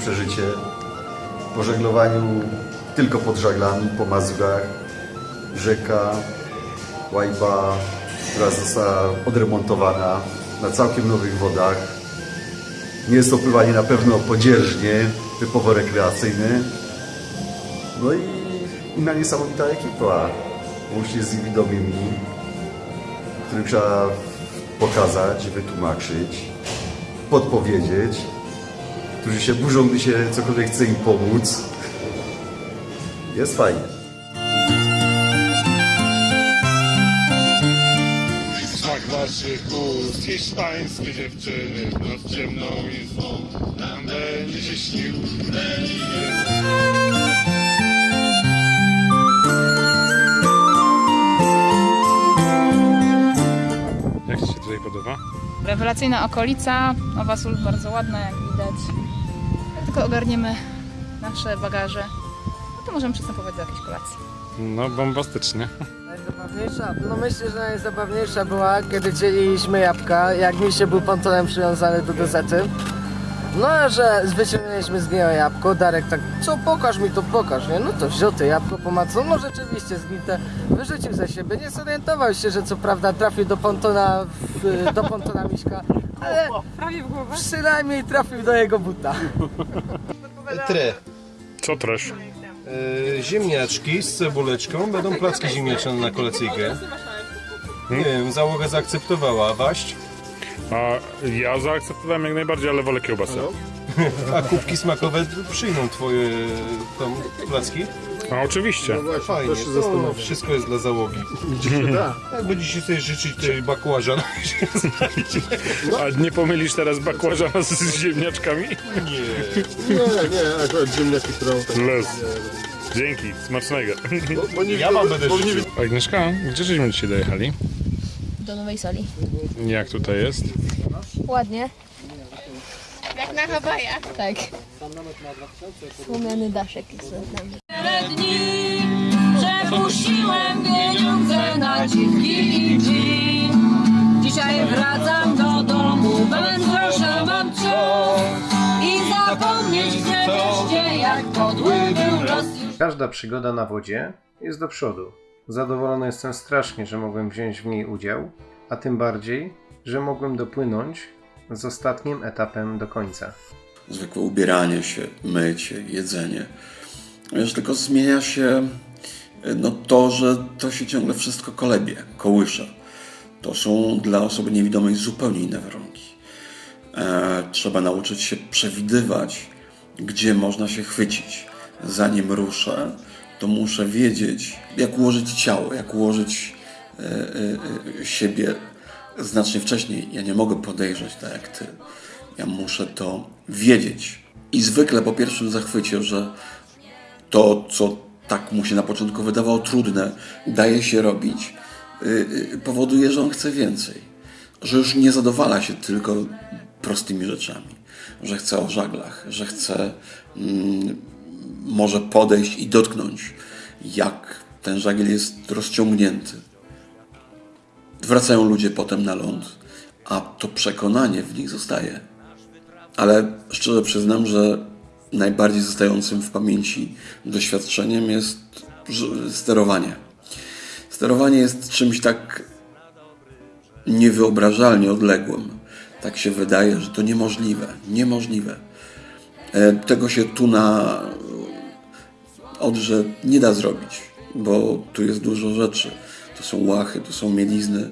przeżycie po żeglowaniu tylko pod żaglami, po Mazurach, rzeka Łajba, która została odremontowana na całkiem nowych wodach. Nie jest to pływanie na pewno podzierżnie, typowo rekreacyjne. No i inna niesamowita ekipa, łącznie z niewidomymi, którym trzeba pokazać, wytłumaczyć, podpowiedzieć, którzy się burzą, gdy się cokolwiek chce im pomóc. Jest fajnie. Smak waszych ust, hiszpańskie dziewczyny w noc ciemną i złą Nam będzie się śnił Jak Ci się tutaj podoba? Rewelacyjna okolica, Nowa Sól bardzo ładna, jak widać. Tylko ogarniemy nasze bagaże, no to możemy przystępować do jakiejś kolacji. No, bombastycznie. Najzabawniejsza? No myślę, że najzabawniejsza była, kiedy dzieliliśmy jabłka, jak mi się był pontonem przywiązany do gazety. No, a że wyciągnęliśmy z niego jabłko, Darek tak, co pokaż mi to, pokaż, nie? No to wziął to jabłko, pomacał, no rzeczywiście zgnite, wyrzucił ze siebie, nie zorientował się, że co prawda trafił do pontona, w, do pontona Miśka, ale przynajmniej trafił do jego buta. Tre. Co też? E, ziemniaczki z cebuleczką, będą placki ziemniaczane na kolacyjkę. Nie wiem, załoga zaakceptowała, waść. A ja zaakceptowałem jak najbardziej, ale wolę kiełbasę. A kubki smakowe przyjmą twoje tam placki? A oczywiście. Fajnie, to wszystko jest dla załogi. Jak będziecie sobie życzyć tej bakłażan, się znajdzie. A nie pomylisz teraz bakłażana z ziemniaczkami? Nie. Nie, nie, akurat ziemniaki, którą tak... Les. Dzięki, smacznego. Bo nie, Ja wam będę bo nie życzył. Agnieszka, gdzie żeśmy dzisiaj dojechali? Do nowej sali. Jak tutaj jest? Ładnie, Jak na Hawajach. tak. Słomiany daszek jest nad nami. dni Przepuściłem pieniądze na dziwki i dżin Dzisiaj wracam do domu, wędrosza mam wciąż I zapomnieć chcę wreszcie, jak podły był los Każda przygoda na wodzie jest do przodu. Zadowolony jestem strasznie, że mogłem wziąć w niej udział, a tym bardziej, że mogłem dopłynąć z ostatnim etapem do końca. zwykłe ubieranie się, mycie, jedzenie. Wiesz, tylko zmienia się no to, że to się ciągle wszystko kolebie, kołysze. To są dla osoby niewidomej zupełnie inne warunki. E, trzeba nauczyć się przewidywać, gdzie można się chwycić. Zanim ruszę, to muszę wiedzieć, jak ułożyć ciało, jak ułożyć e, e, e, siebie znacznie wcześniej. Ja nie mogę podejrzeć tak jak ty. Ja muszę to wiedzieć. I zwykle po pierwszym zachwycie, że to, co tak mu się na początku wydawało trudne, daje się robić, yy, yy, powoduje, że on chce więcej. Że już nie zadowala się tylko prostymi rzeczami. Że chce o żaglach, że chce mm, może podejść i dotknąć, jak ten żagiel jest rozciągnięty. Wracają ludzie potem na ląd, a to przekonanie w nich zostaje. Ale szczerze przyznam, że najbardziej zostającym w pamięci doświadczeniem jest sterowanie. Sterowanie jest czymś tak niewyobrażalnie odległym. Tak się wydaje, że to niemożliwe. Niemożliwe. E, Tego się tu na Odrze nie da zrobić, bo tu jest dużo rzeczy. To są łachy, to są mielizny,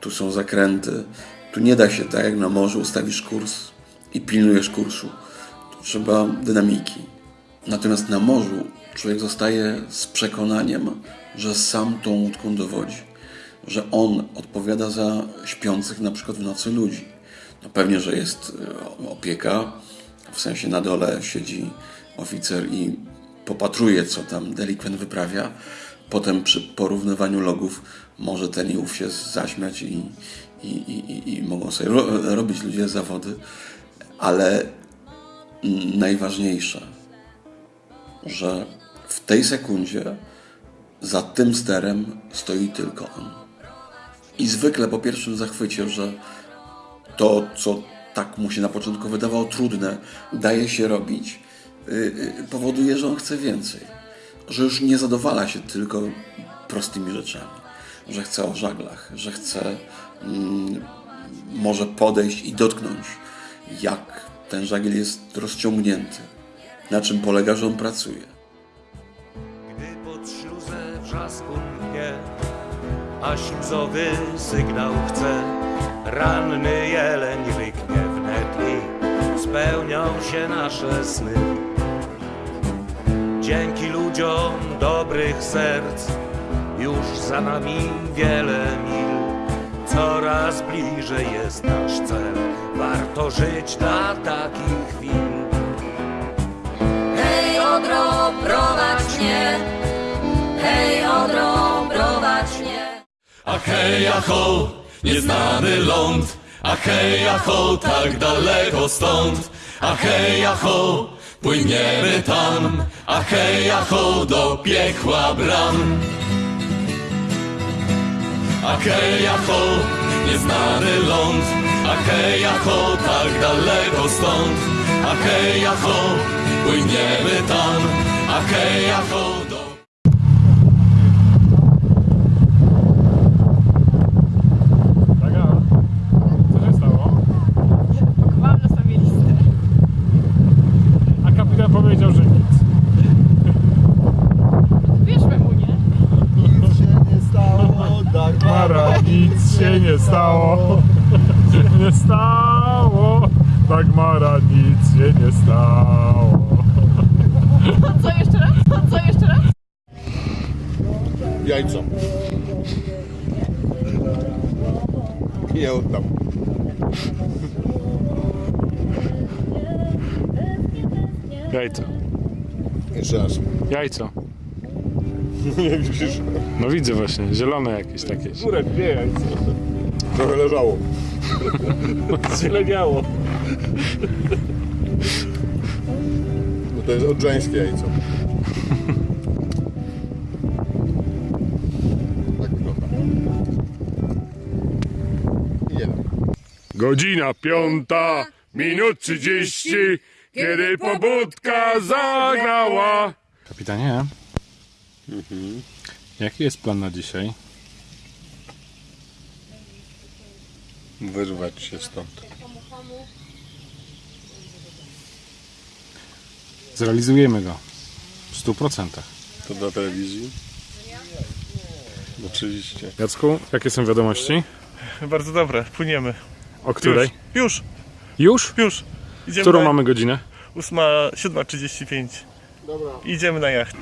tu są zakręty. Tu nie da się tak jak na morzu ustawisz kurs i pilnujesz kursu. Tu trzeba dynamiki. Natomiast na morzu człowiek zostaje z przekonaniem, że sam tą łódką dowodzi. Że on odpowiada za śpiących na przykład w nocy ludzi. No pewnie, że jest e, opieka, w sensie na dole siedzi oficer i popatruje, co tam delikwent wyprawia. Potem przy porównywaniu logów może ten i ów się zaśmiać i, i, i, i- mogą sobie ro, robić ludzie zawody. Ale najważniejsze, że w tej sekundzie za tym sterem stoi tylko on. I zwykle po pierwszym zachwycie, że to, co tak mu się na początku wydawało trudne, daje się robić, y, y, powoduje, że on chce więcej. Że już nie zadowala się tylko prostymi rzeczami. Że chce o żaglach, że chce mm, może podejść i dotknąć, jak ten żagiel jest rozciągnięty, na czym polega, że on pracuje. Gdy pod śluzę wrzasku mnie, a śluzowy sygnał chce, ranny jeleń ryknie wnet i spełnią się nasze sny. Dzięki ludziom dobrych serc, już za nami wiele mil. Coraz bliżej jest nasz cel, warto żyć dla takich chwil. Hej Odro, prowadź mnie, hej Odro, prowadź mnie. A hej, a ho, nieznany ląd, a hej, a ho, tak daleko stąd, a hej, a ho, płyniemy tam, a hej, ho, do piekła bram. A hej, ho, nieznany ląd, a hej, ho, tak daleko stąd, a hej, ho, płyniemy tam, a hej, ho, do Taka, co się stało? Pakowałam na sobie listę. A kapitan powiedział, że nic. Wierzmy mu, nie? Nic się nie stało, Mara, nic się nie stało. Nie stało. Dagmara, nic się nie stało. Co jeszcze raz? Co jeszcze raz? Jajco. Nie oddam. Jajco. Jeszcze raz. Jajco. Nie widzisz? No widzę właśnie, zielone jakieś takie. Górę, dwie. Trochę leżało. Zieleniało. No to jest odrzańskie jajco. Tak wygląda. Jeden. Godzina piąta, minut trzydzieści, kiedy pobudka zagrała. Kapitanie, jaki jest plan na dzisiaj? Wyrwać się stąd. Zrealizujemy go w 100%. To dla telewizji? Oczywiście. Jacku, jakie są wiadomości? Bardzo dobre, płyniemy. O której? Już, Już? już. Idziemy Którą na... mamy godzinę? 8, 7.35. Idziemy na jacht.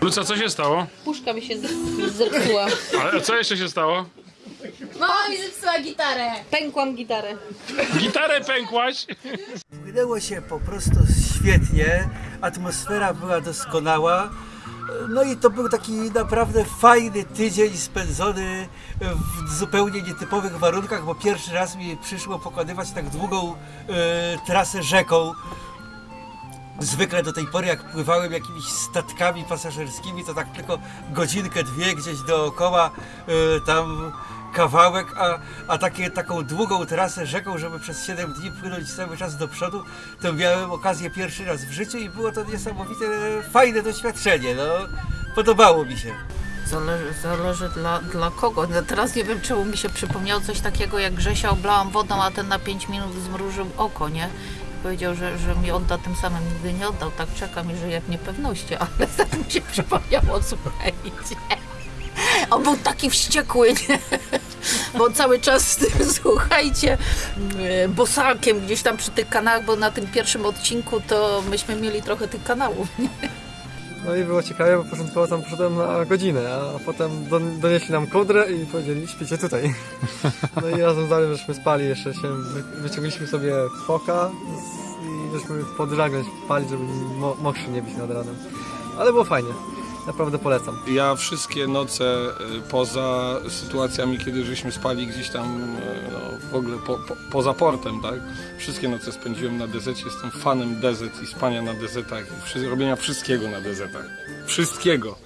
Luca, co się stało? Puszka mi się zepsuła. Ale co jeszcze się stało? Mama mi zepsuła gitarę. Pękłam gitarę. Gitarę pękłaś? Płynęło się po prostu świetnie, atmosfera była doskonała. No i to był taki naprawdę fajny tydzień spędzony w zupełnie nietypowych warunkach, bo pierwszy raz mi przyszło pokonywać tak długą e, trasę rzeką. Zwykle do tej pory, jak pływałem jakimiś statkami pasażerskimi, to tak tylko godzinkę, dwie gdzieś dookoła, e, tam kawałek, a, a takie, taką długą trasę rzeką, żeby przez 7 dni płynąć cały czas do przodu, to miałem okazję pierwszy raz w życiu i było to niesamowite, fajne doświadczenie. No, podobało mi się. Zależy, zależy dla, dla kogo. No teraz nie wiem, czemu mi się przypomniało coś takiego, jak Grzesia oblałam wodą, a ten na 5 minut zmrużył oko, nie? Powiedział, że, że mi odda tym samym, nigdy nie oddał. Tak czekam i żyję w niepewności, ale tak mi się przypomniało, słuchajcie. On był taki wściekły, nie? Bo cały czas z tym, słuchajcie, e, bosakiem gdzieś tam przy tych kanałach, bo na tym pierwszym odcinku to myśmy mieli trochę tych kanałów, nie? No i było ciekawe, bo początkowo tam poszedłem na godzinę, a potem don- donieśli nam kołdrę i powiedzieli, śpicie tutaj. No i razem z Darem żeśmy spali, jeszcze się wy- wyciągnęliśmy sobie foka i żeśmy pod żaglem żeby mo- mokrzy nie być nad ranem. Ale było fajnie, naprawdę polecam. Ja wszystkie noce y, poza sytuacjami, kiedy żeśmy spali gdzieś tam y, no, w ogóle po, po, poza portem, tak? Wszystkie noce spędziłem na dezecie, jestem fanem dezet i spania na dezetach i wszy- robienia wszystkiego na dezetach. Wszystkiego.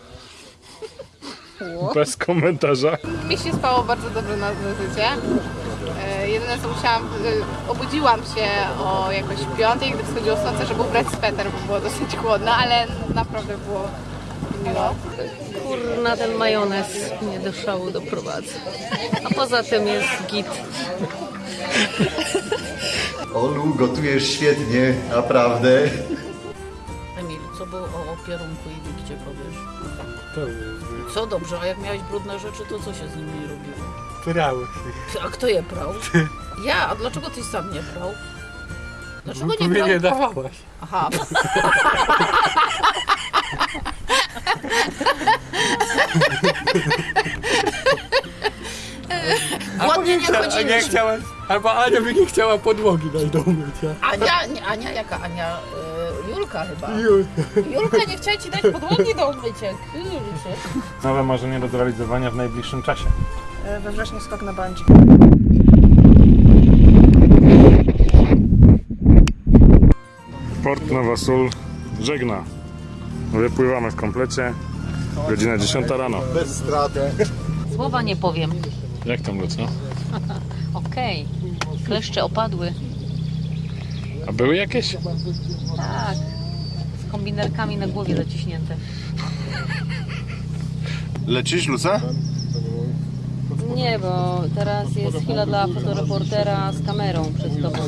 Bez komentarza. Mi się spało bardzo dobrze na wizycie. E, Jedyne co musiałam, e, obudziłam się o jakoś piątej, gdy wschodziło słońce, żeby ubrać sweter, bo było dosyć chłodno, ale naprawdę było miło. Kurna, ten majonez mnie do szału doprowadza. A poza tym jest git. Olu, gotujesz świetnie, naprawdę. Emil, co było o opierunku i wikcie powiesz? Co dobrze, a jak miałeś brudne rzeczy, to co się z nimi robiło? Prały. A kto je prał? Ja, a dlaczego tyś sam nie prał? Dlaczego No, nie mnie prał? nie dawałaś. Aha. Ładnie nie chodziliśmy. chciała, albo Ania by nie chciała podłogi dać do umycia. Ania, nie, Ania, jaka Ania? Y, Julka chyba. Jul. Julka nie chciała ci dać podłogi do umycia. Kurczę. Nowe marzenie do zrealizowania w najbliższym czasie. We wrześniu skok na bungee. Port Nowa Sól żegna. Wypływamy w komplecie. Godzina 10 rano. Bez straty. Słowa nie powiem. Jak tam Luca? Okej. Kleszcze opadły. A były jakieś? Tak. Z kombinerkami na głowie zaciśnięte. Leczysz, Luca? Nie, bo teraz jest chwila dla fotoreportera z kamerą przed tobą.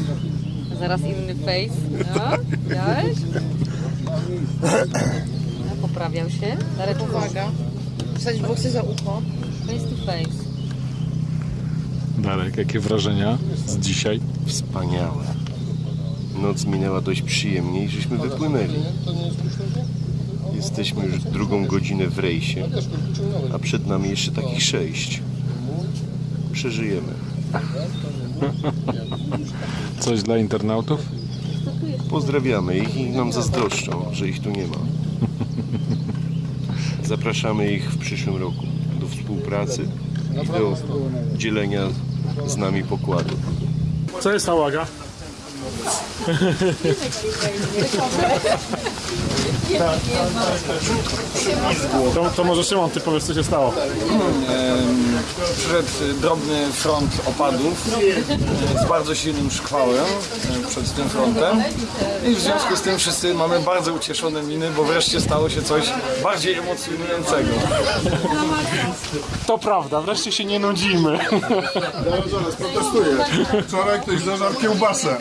Zaraz inny face. No, widziałeś? Poprawiał się. Darek, uwaga. Wsadzić włosy za ucho. Face to face. Darek, jakie wrażenia z dzisiaj? Wspaniałe. Noc minęła dość przyjemnie i żeśmy wypłynęli. Jesteśmy już drugą godzinę w rejsie, a przed nami jeszcze takich sześć. Przeżyjemy. Coś dla internautów? Pozdrawiamy ich i nam zazdroszczą, że ich tu nie ma. Zapraszamy ich w przyszłym roku do współpracy i do dzielenia z nami pokładu. Co jest nałaga? To, to może Szymon, ty powiesz co się stało. Em, Przyszedł drobny front opadów z bardzo silnym szkwałem e, przed tym frontem i w związku z tym wszyscy mamy bardzo ucieszone miny, bo wreszcie stało się coś bardziej emocjonującego. To prawda, wreszcie się nie nudzimy. Zaraz, zaraz, protestuję. Wczoraj ktoś zażarł kiełbasę.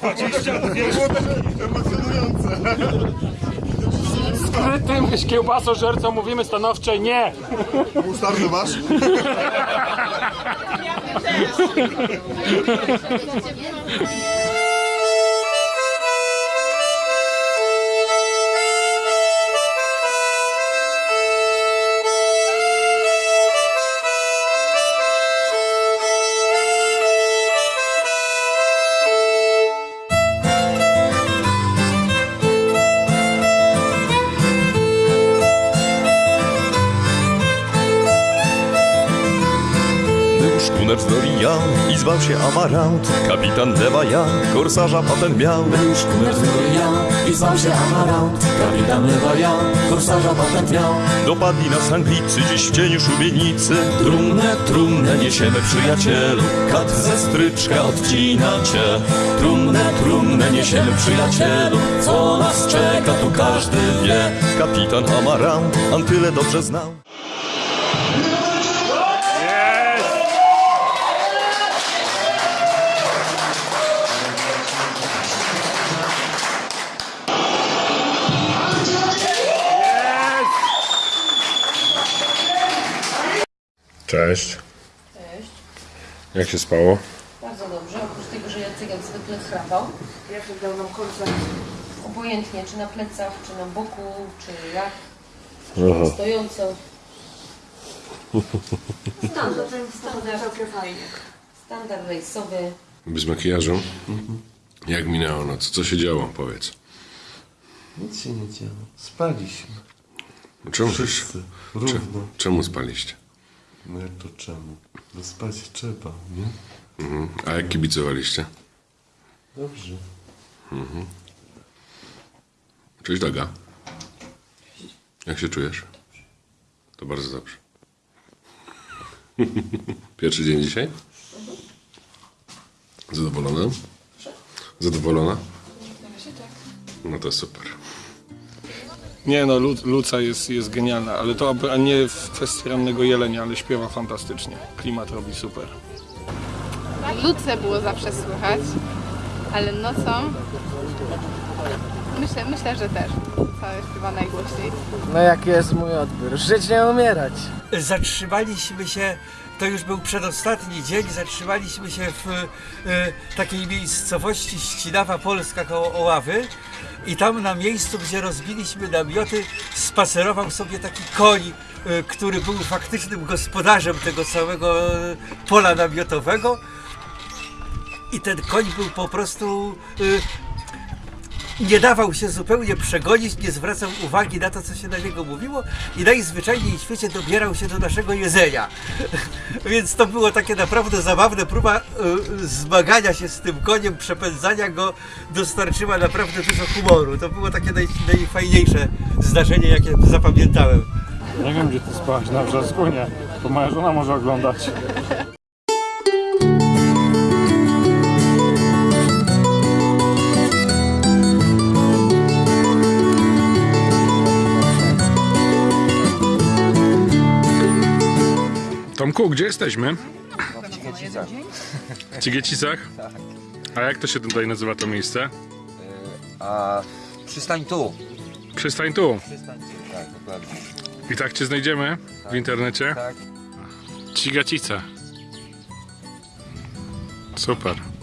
22 zł emocjonujące. Skrytym kiełbasożercom mówimy stanowcze nie! Mustardę masz? Był szkuner z Doria i zwał się Amarant. Kapitan lewa ja, korsarza patent miał. Był szkuner z Doria i zwał się Amarant. Kapitan lewa ja, korsarza patent miał. Dopadli nas Anglicy dziś w cieniu szubienicy. Trumnę, trumnę niesiemy przyjacielu. Kat ze stryczka odcina cię. Trumnę, trumnę niesiemy przyjacielu. Co nas czeka tu każdy wie. Kapitan Amarant Antyle dobrze znał Cześć. Cześć. Jak się spało? Bardzo dobrze, oprócz tego, że Jacek jak zwykle chrawał. Jak dał nam korzystać? Obojętnie, czy na plecach, czy na boku, czy jak. Aha. Stojąco. Standard. Standard. Standard rejsowy. Bez makijażu? Jak minęła noc? Co się działo? Powiedz. Nic się nie działo. Spaliśmy. Czemu, Wszyscy. Równo. czemu spaliście? No jak to czemu? No spać trzeba, nie? Mhm. A jak kibicowaliście? Dobrze. Mhm. Cześć Daga. Jak się czujesz? To bardzo dobrze. Pierwszy dzień dzisiaj? Zadowolona? Zadowolona? No to super. Nie no, Lu- Luca jest, jest genialna, ale to a nie w kwestii rannego jelenia, ale śpiewa fantastycznie. Klimat robi super. Luce było zawsze słychać, ale nocą myślę, myślę, że też. Luca śpiewa najgłośniej. No jaki jest mój odbiór? Żyć nie umierać. Zatrzymaliśmy się, to już był przedostatni dzień, zatrzymaliśmy się w e, takiej miejscowości Ścinawa Polska koło Oławy i tam na miejscu, gdzie rozbiliśmy namioty, spacerował sobie taki koń, e, który był faktycznym gospodarzem tego całego e, pola namiotowego i ten koń był po prostu nie dawał się zupełnie przegonić, nie zwracał uwagi na to, co się na niego mówiło i najzwyczajniej w świecie dobierał się do naszego jedzenia. Więc to było takie naprawdę zabawne. Próba y, zmagania się z tym koniem, przepędzania go dostarczyła naprawdę dużo humoru. To było takie naj, najfajniejsze zdarzenie, jakie zapamiętałem. Nie wiem, gdzie ty spałaś, na wrzasku nie. To moja żona może oglądać. Tomku, gdzie jesteśmy? W Ciechecicach. W Cigiecicach? A jak to się tutaj nazywa to miejsce? A przystań tu. Przystań tu. Przystań tu, tak, dokładnie. I tak cię znajdziemy w internecie? Tak. Cigacica. Super.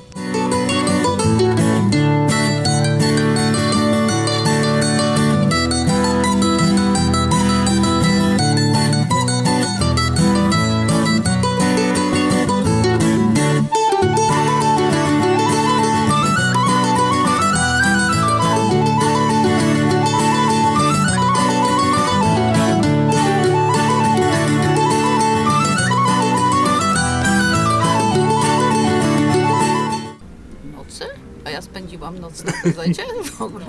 Dezecie w ogóle.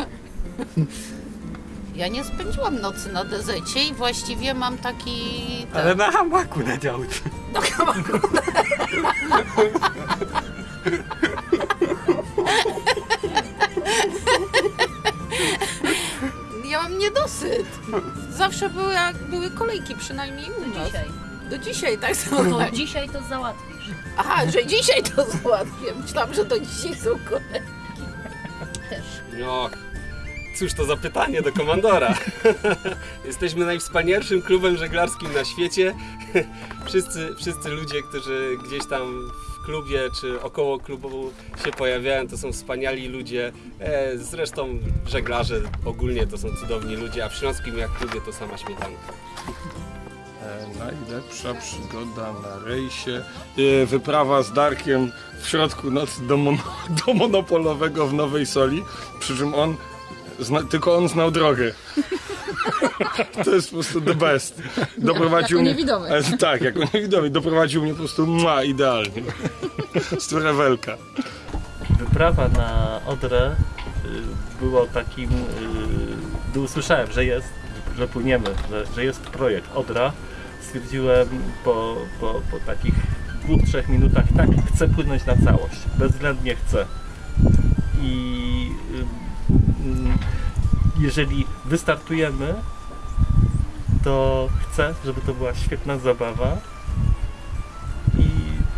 Ja nie spędziłam nocy na dezecie i właściwie mam taki... Ale na hamaku na działce. Na hamaku. Ja mam niedosyt. Zawsze były, jak były kolejki, przynajmniej u nas. dzisiaj. Do dzisiaj, tak No, samo. dzisiaj to załatwisz. Aha, że dzisiaj to załatwię. Myślałam, że to dzisiaj są kolejki. No, cóż to za pytanie do komandora. Jesteśmy najwspanialszym klubem żeglarskim na świecie. Wszyscy, wszyscy ludzie, którzy gdzieś tam w klubie czy około klubu się pojawiają, to są wspaniali ludzie. E, zresztą żeglarze ogólnie to są cudowni ludzie, a w Śląskim jak klubie to sama śmietanka. E, najlepsza przygoda na rejsie. E, wyprawa z Darkiem w środku nocy do, mon do monopolowego w Nowej Soli. Przy czym on, zna, tylko on znał drogę. to jest po prostu the best. Doprowadził Jako mnie, niewidomy. E, tak, jako niewidomy. Doprowadził mnie po prostu ma idealnie. z Trewelka. Wyprawa na Odrę y, było takim, gdy usłyszałem, że jest, że płyniemy, że, że jest projekt Odra, stwierdziłem po, po, po takich dwóch, trzech minutach, tak, chcę płynąć na całość, bezwzględnie chcę. I jeżeli wystartujemy, to chcę, żeby to była świetna zabawa i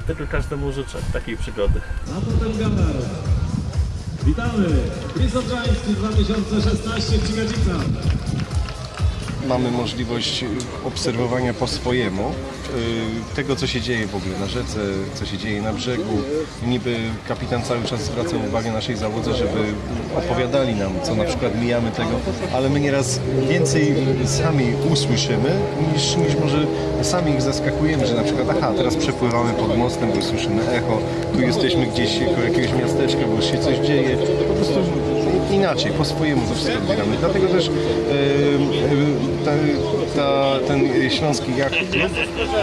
tego każdemu życzę, takiej przygody. A potem Ganar. Witamy! Obrzański 2016 w Cigadzicach. Mamy możliwość obserwowania po swojemu y, tego, co się dzieje w ogóle na rzece, co się dzieje na brzegu. Niby kapitan cały czas zwraca uwagę naszej załodze, żeby opowiadali nam, co na przykład mijamy tego, ale my nieraz więcej sami usłyszymy, niż, niż może sami ich zaskakujemy, że na przykład aha, teraz przepływamy pod mostem, bo słyszymy echo, tu jesteśmy gdzieś koło jakiegoś miasteczka, bo się coś dzieje. Po prostu inaczej, po swojemu to wszystko odbieramy. Dlatego też e, e, ta, ta, ten śląski klub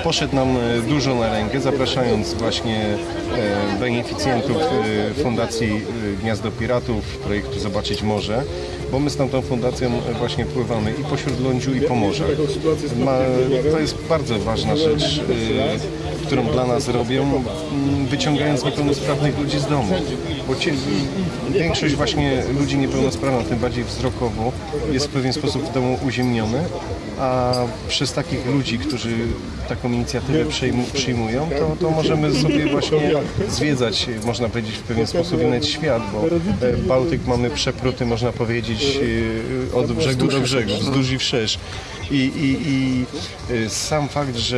poszedł nam e, dużo na rękę, zapraszając właśnie e, beneficjentów e, Fundacji Gniazdo Piratów, projektu Zobaczyć Morze, bo my z tamtą fundacją właśnie pływamy i po Śródlądziu i po morzach. Ma, to jest bardzo ważna rzecz, którą dla nas robią, m, wyciągając niepełnosprawnych ludzi z domu. Bo ci, większość właśnie ludzi niepełnosprawnych, tym bardziej wzrokowo, jest w pewien sposób w domu uziemniony, a przez takich ludzi, którzy taką inicjatywę przyjmu, przyjmują, to, to możemy sobie właśnie zwiedzać, można powiedzieć, w pewien sposób i nawet świat, bo e, Bałtyk mamy przepruty, można powiedzieć, e, od brzegu do brzegu, wzdłuż i wszerz. I, i, i e, sam fakt, że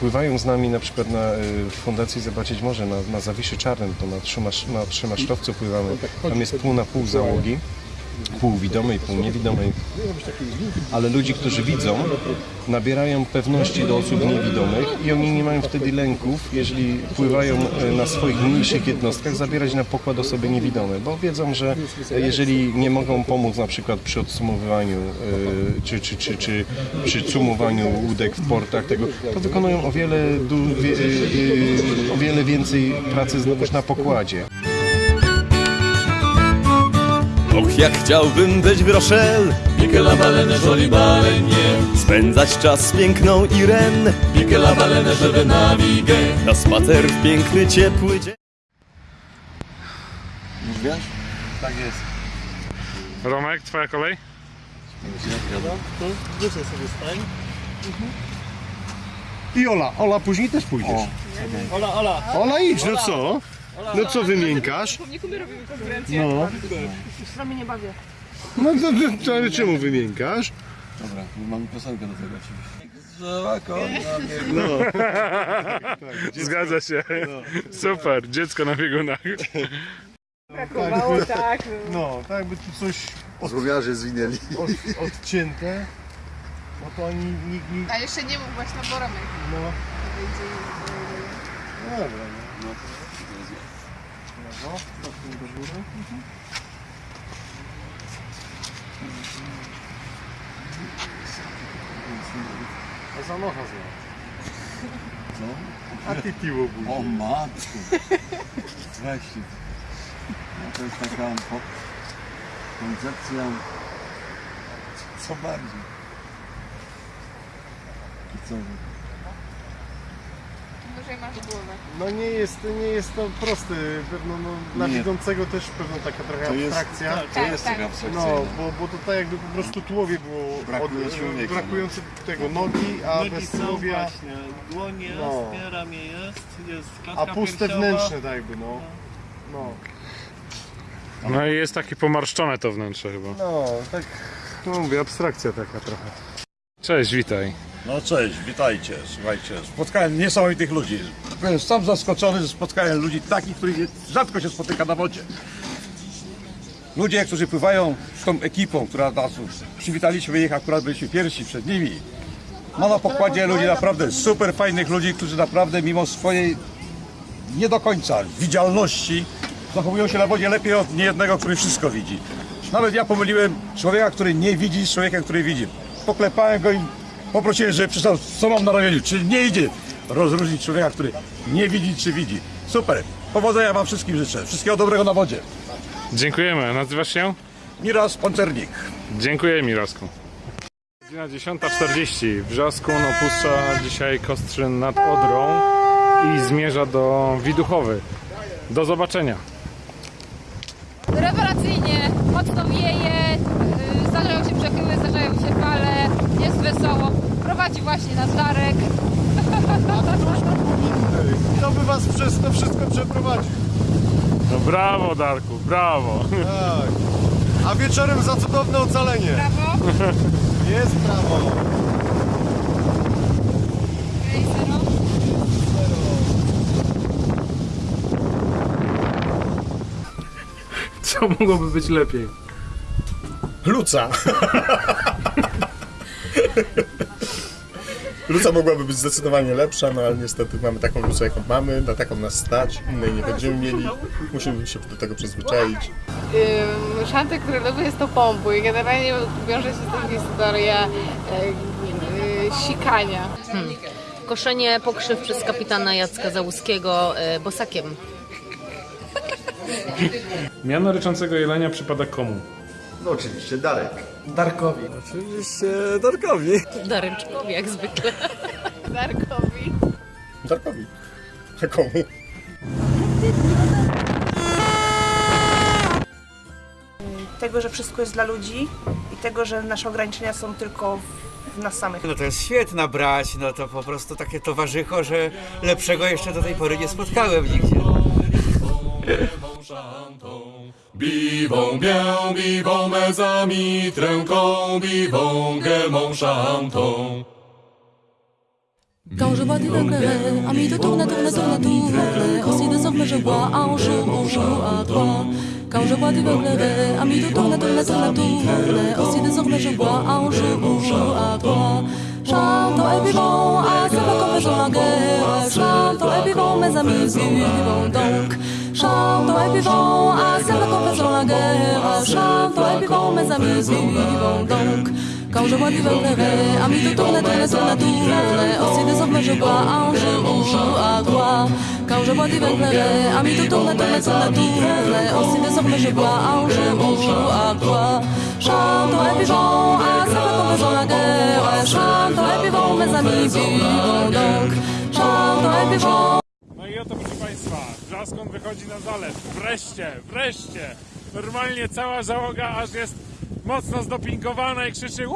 pływają z nami na przykład na e, w Fundacji Zobaczyć Morze, na, na Zawiszy Czarnym, to na, trzymasz, na trzymasztowcu pływamy, tam jest pół na pół załogi, pół widomej, pół niewidomej, ale ludzi, którzy widzą, nabierają pewności do osób niewidomych i oni nie mają wtedy lęków, jeżeli pływają e, na swoich mniejszych jednostkach, zabierać na pokład osoby niewidome, bo wiedzą, że e, jeżeli nie mogą pomóc na przykład przy odsumowywaniu e, czy, czy, czy, czy przy cumowaniu łódek w portach, tego, to wykonują o wiele, o wiele więcej pracy znowuż na pokładzie. Och, jak chciałbym być w Rochelle Pique la baleine, jolie baleine Spędzać czas z piękną Irene Pique la baleine, je vais naviguer Na spacer w piękny, ciepły dzień Już wiesz? Tak jest. Romek, twoja kolej? Wyżej sobie stań. I Ola, Ola później też pójdziesz. Ola, Ola. Ola idź, no co? No co wymiękasz? My robimy konkurencję. No. Już z nie bawię. No to, to, to ale czemu wymiękasz? Dobra, mam piosenkę do tego oczywiście. No. Zgadza się. Super, dziecko na biegunach. Brakowało, tak. No, tak by tu coś Złowiarze zwinęli. od, odcięte. No to oni nikt nie... A jeszcze nie mów właśnie na Boromek. No. Będzie... Dobra, no. Lewo, stopnie do góry. A za nocha. Co? A ty piło budzi. O matku. Weźcie. No to jest taka koncepcja... Co bardziej? I co? Wyżej masz głowę. No nie jest, nie jest to proste, pewno no, dla Nie. widzącego też pewno taka trochę To jest- abstrakcja. tak, to Tak, jest tak. taka abstrakcyjna. No, bo, bo to tak jakby po prostu tułowie było Brakuje człowieka, brakujące tego nogi, a Nogi bez są tułowia, właśnie, dłoń jest, No. nie, ramię jest, jest a puste piersiowa. wnętrzne tak jakby, no. No, No i jest takie pomarszczone to wnętrze chyba. no tak, no mówię, abstrakcja taka trochę. Cześć, witaj. No cześć, witajcie, słuchajcie, spotkałem niesamowitych ludzi. Byłem sam zaskoczony, że spotkałem ludzi takich, których rzadko się spotyka na wodzie. Ludzie, którzy pływają z tą ekipą, która nas przywitaliśmy ich, akurat byliśmy pierwsi przed nimi. Ma na pokładzie ludzi naprawdę super fajnych ludzi, którzy naprawdę mimo swojej nie do końca widzialności zachowują się na wodzie lepiej od niejednego, który wszystko widzi. Nawet ja pomyliłem człowieka, który nie widzi z człowiekiem, który widzi. Poklepałem go i poprosiłem, żeby przystał, co mam na ramieniu. Czy nie idzie rozróżnić człowieka, który nie widzi, czy widzi. Super. Powodzenia wam wszystkim życzę. Wszystkiego dobrego na wodzie. Dziękujemy. Nazywasz się? Miras Pancernik. Dziękuję Mirosku. Godzina 10.40. Wrzaskun opuszcza dzisiaj Kostrzyn nad Odrą i zmierza do Widuchowy. Do zobaczenia. Rewelacyjnie, mocno wieje, yy, zdarzają się przechyły, zdarzają się fale, jest wesoło. Prowadzi właśnie nas Darek. Kto by was przez to wszystko przeprowadził? No brawo Darku, brawo. Tak. A wieczorem za cudowne ocalenie. Brawo. Jest prawo. Co mogłoby być lepiej? Luca. Luca mogłaby być zdecydowanie lepsza, no ale niestety mamy taką lucę, jaką mamy, na taką nas stać, innej nie będziemy mieli. Musimy się do tego przyzwyczaić. Ym, Szanty, które lubię jest to pompu i generalnie wiąże się z tym historia e, sikania. Hmm. koszenie pokrzyw przez kapitana Jacka Załuskiego e, bosakiem. Miano ryczącego jelenia przypada komu? No oczywiście Darek. Darkowi. Oczywiście Darkowi. Dareczkowi jak zwykle. Darkowi. Darkowi. A komu? Tego, że wszystko jest dla ludzi i tego, że nasze ograniczenia są tylko w nas samych. No to jest świetna brać, no to po prostu takie towarzycho, że lepszego jeszcze do tej pory nie spotkałem nigdzie. Bivą bię, bivą me za mitręką, bivą gemą szantą. Quand je vois des veugles, amis de tourne, tourne, tourne, tourne, aussi désormais je vois un jour, un jour à toi. Quand je vois des veugles, amis de tourne, tourne, tourne, tourne, aussi désormais je vois un jour, un jour à toi. Chantons et vivons, à ce qu'on faisons la guerre, chantons et vivons, mes amis, vivons donc. Chantons et vivons, à ce qu'on faisons la guerre, chantons et vivons, mes amis, vivons donc. Quand je vois du verre, amis de tourne, tourne, tourne, tourne, aussi désormais je vois un jour, un jour à toi. Quand je vois du verre, amis de tourne, tourne, tourne, tourne, aussi désormais je vois un jour, un jour à toi. Chantons et vivons, à ce qu'on faisons la guerre, chantons et vivons, mes amis, vivons donc. Chantons et vivons. No oto proszę Państwa, Brzaskon wychodzi na zalew. Wreszcie, wreszcie. Normalnie cała załoga aż jest mocno zdopingowana i krzyczy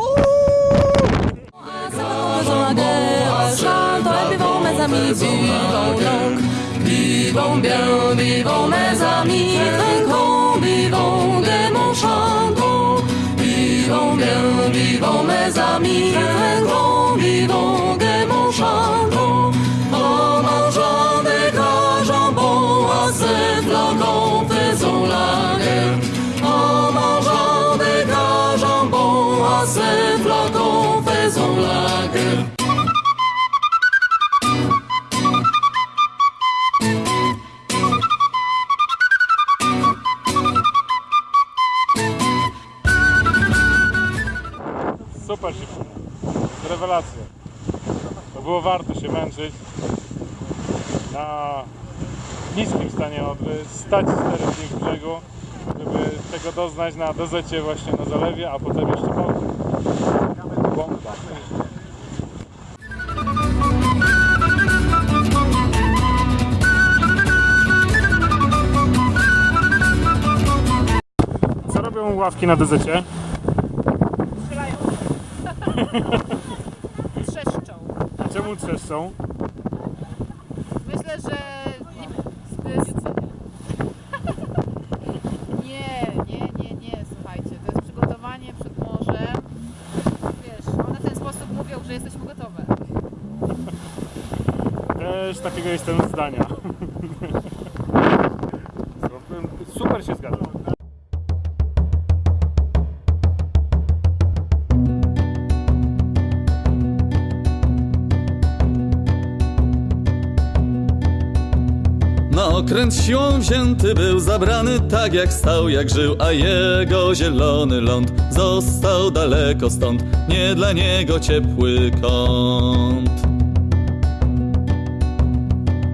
vivons bien, vivons mes amis, trinquons, vivons gaiement, chantons. Vivons bien, vivons mes amis, trinquons, vivons ces flacons, faisons la guerre. Super dziewczyny. Rewelacja. To było warto się męczyć na niskim stanie Odry, stać cztery dni w brzegu, tego doznać na dozecie właśnie na zalewie, a potem jeszcze po Bomba. Co robią ławki na dozecie? Trzeszczą. Czemu trzeszczą? Myślę, że nie, zbyt... nie, nie, nie, nie, słuchajcie, to jest przygotowanie przed morzem. Wiesz, one w ten sposób mówią, że jesteśmy gotowe. Też takiego jestem zdania. Super się. Na okręt siłą wzięty był zabrany tak jak stał, jak żył, a jego zielony ląd został daleko stąd, nie dla niego ciepły kąt.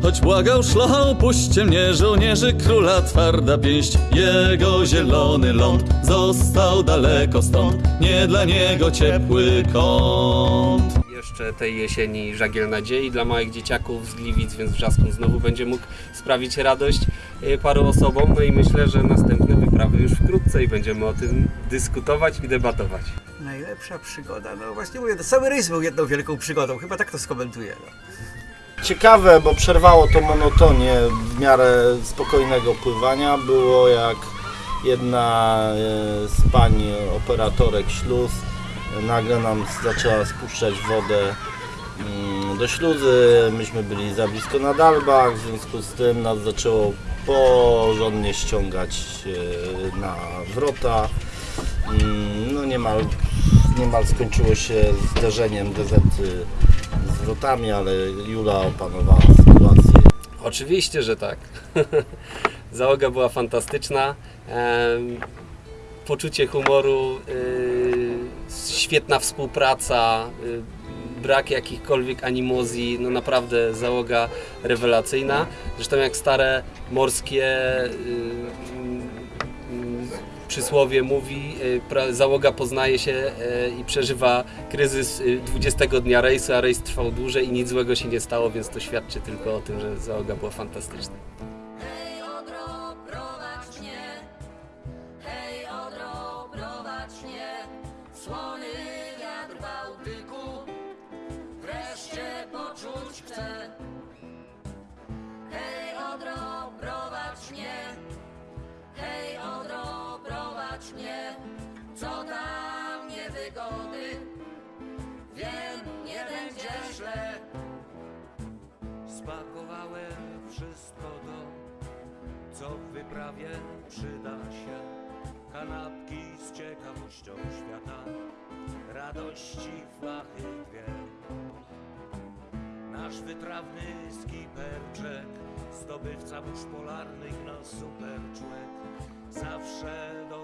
Choć błagał szlocha, opuśćcie mnie, żołnierzy króla twarda pięść, jego zielony ląd został daleko stąd, nie dla niego ciepły kąt. Jeszcze tej jesieni żagiel nadziei dla małych dzieciaków z Gliwic, więc Wrzaskun znowu będzie mógł sprawić radość e, paru osobom. No i myślę, że następne wyprawy już wkrótce i będziemy o tym dyskutować i debatować. Najlepsza przygoda, no właśnie mówię, to cały rejs był jedną wielką przygodą, chyba tak to skomentuję. No. Ciekawe, bo przerwało to monotonię w miarę spokojnego pływania. Było jak jedna e, z pań operatorek śluz nagle nam zaczęła spuszczać wodę mm, do śluzy. Myśmy byli za blisko na dalbach, w związku z tym nas zaczęło porządnie ściągać e, na wrota. Mm, No niemal, niemal skończyło się zderzeniem gazety z wrotami, ale Jula opanowała sytuację. Oczywiście, że tak. Załoga była fantastyczna. Poczucie humoru, y, świetna współpraca, y, brak jakichkolwiek animozji, no naprawdę załoga rewelacyjna. Zresztą jak stare morskie y, przysłowie mówi, y, załoga poznaje się y, i przeżywa kryzys y, 20 dnia rejsu, a rejs trwał dłużej i nic złego się nie stało, więc to świadczy tylko o tym, że załoga była fantastyczna. Co w wyprawie przyda się. Kanapki z ciekawością świata, radości flachy dwie. Nasz wytrawny skiper Jack, zdobywca burz polarnych, no super człowiek, zawsze do